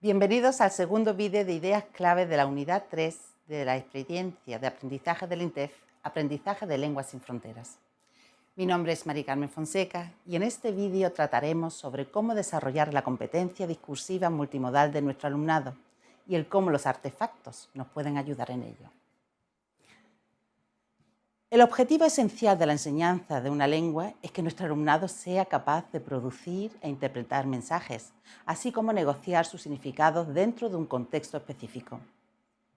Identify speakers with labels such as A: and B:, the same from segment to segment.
A: Bienvenidos al segundo vídeo de ideas clave de la unidad 3 de la experiencia de aprendizaje del INTEF, Aprendizaje de Lenguas sin Fronteras. Mi nombre es Mari Carmen Fonseca y en este vídeo trataremos sobre cómo desarrollar la competencia discursiva multimodal de nuestro alumnado y el cómo los artefactos nos pueden ayudar en ello. El objetivo esencial de la enseñanza de una lengua es que nuestro alumnado sea capaz de producir e interpretar mensajes, así como negociar sus significados dentro de un contexto específico.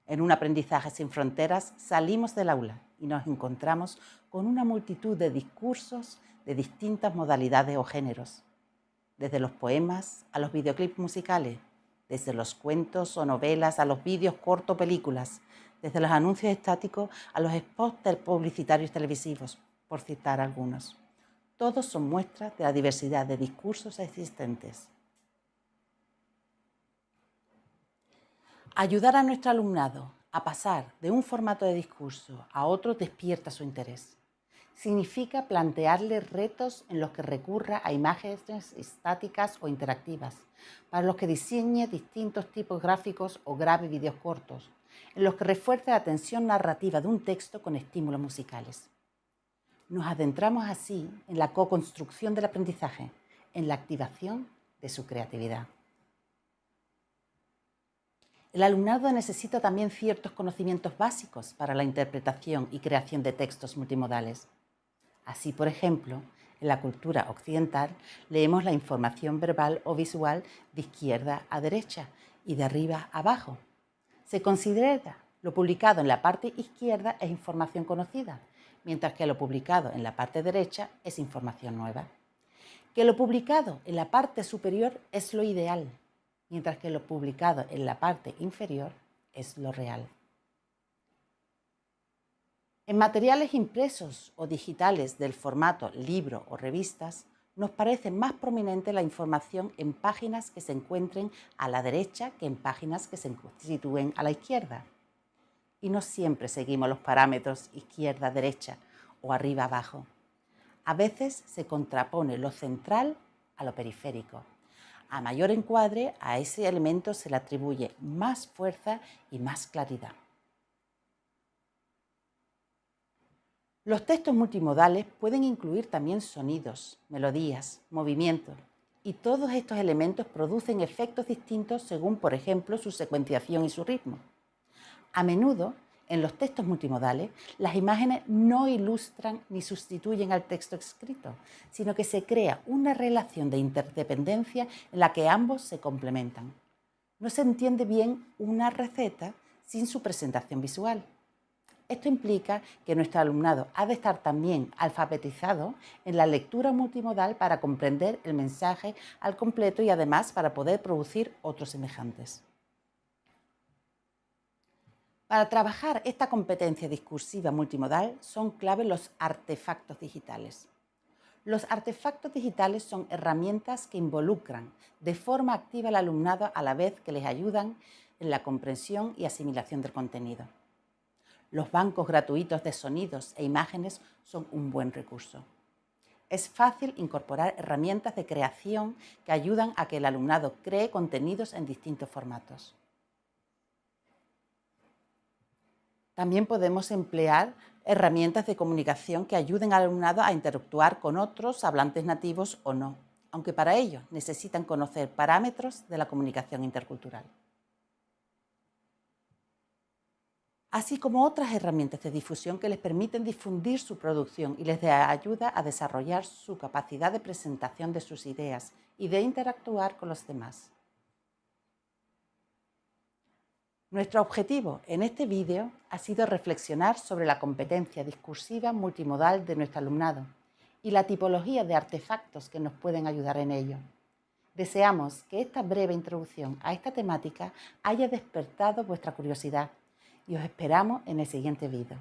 A: En un aprendizaje sin fronteras salimos del aula y nos encontramos con una multitud de discursos de distintas modalidades o géneros, desde los poemas a los videoclips musicales, desde los cuentos o novelas a los vídeos corto películas, desde los anuncios estáticos a los spots publicitarios televisivos, por citar algunos. Todos son muestras de la diversidad de discursos existentes. Ayudar a nuestro alumnado a pasar de un formato de discurso a otro despierta su interés. Significa plantearle retos en los que recurra a imágenes estáticas o interactivas, para los que diseñe distintos tipos gráficos o grabe vídeos cortos, en los que refuerce la tensión narrativa de un texto con estímulos musicales. Nos adentramos así en la co-construcción del aprendizaje, en la activación de su creatividad. El alumnado necesita también ciertos conocimientos básicos para la interpretación y creación de textos multimodales. Así, por ejemplo, en la cultura occidental leemos la información verbal o visual de izquierda a derecha y de arriba a abajo, se considera lo publicado en la parte izquierda es información conocida, mientras que lo publicado en la parte derecha es información nueva. Que lo publicado en la parte superior es lo ideal, mientras que lo publicado en la parte inferior es lo real. En materiales impresos o digitales del formato libro o revistas, nos parece más prominente la información en páginas que se encuentren a la derecha que en páginas que se sitúen a la izquierda. Y no siempre seguimos los parámetros izquierda-derecha o arriba-abajo. A veces se contrapone lo central a lo periférico. A mayor encuadre, a ese elemento se le atribuye más fuerza y más claridad. Los textos multimodales pueden incluir también sonidos, melodías, movimientos, y todos estos elementos producen efectos distintos según, por ejemplo, su secuenciación y su ritmo. A menudo, en los textos multimodales, las imágenes no ilustran ni sustituyen al texto escrito, sino que se crea una relación de interdependencia en la que ambos se complementan. No se entiende bien una receta sin su presentación visual. Esto implica que nuestro alumnado ha de estar también alfabetizado en la lectura multimodal para comprender el mensaje al completo y además para poder producir otros semejantes. Para trabajar esta competencia discursiva multimodal son clave los artefactos digitales. Los artefactos digitales son herramientas que involucran de forma activa al alumnado a la vez que les ayudan en la comprensión y asimilación del contenido. Los bancos gratuitos de sonidos e imágenes son un buen recurso. Es fácil incorporar herramientas de creación que ayudan a que el alumnado cree contenidos en distintos formatos. También podemos emplear herramientas de comunicación que ayuden al alumnado a interactuar con otros hablantes nativos o no, aunque para ello necesitan conocer parámetros de la comunicación intercultural. Así como otras herramientas de difusión que les permiten difundir su producción y les da ayuda a desarrollar su capacidad de presentación de sus ideas y de interactuar con los demás. Nuestro objetivo en este vídeo ha sido reflexionar sobre la competencia discursiva multimodal de nuestro alumnado y la tipología de artefactos que nos pueden ayudar en ello. Deseamos que esta breve introducción a esta temática haya despertado vuestra curiosidad y os esperamos en el siguiente vídeo.